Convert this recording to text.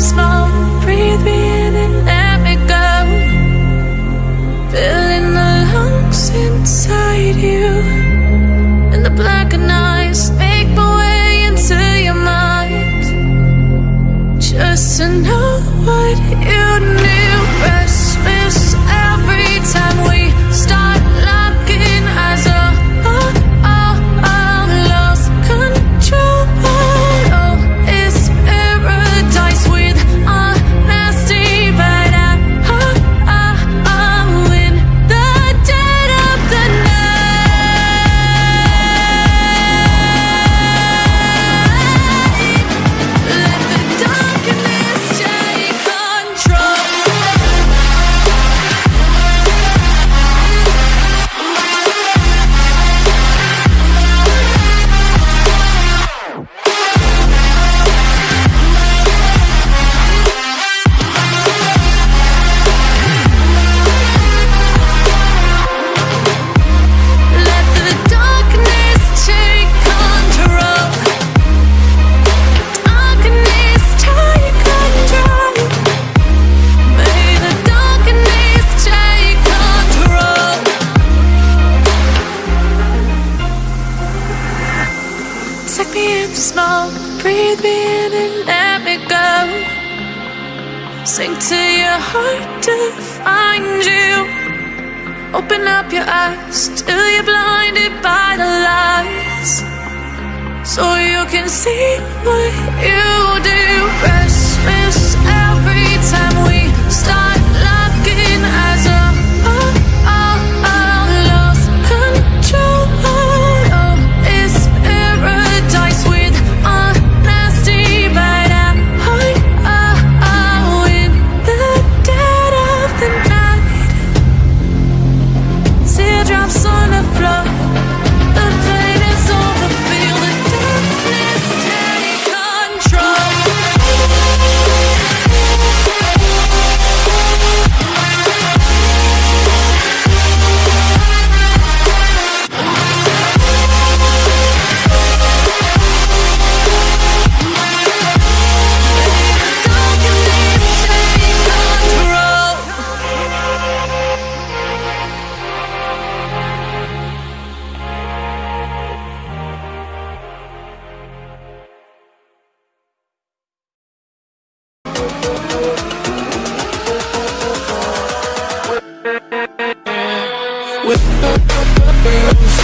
smoke. Breathe me in and let me go. Filling the lungs inside you. And the blackened eyes make my way into your mind. Just to know what you knew. Smoke, breathe me in and let me go. Sink to your heart to find you. Open up your eyes till you're blinded by the lies. So you can see what you do. Rest with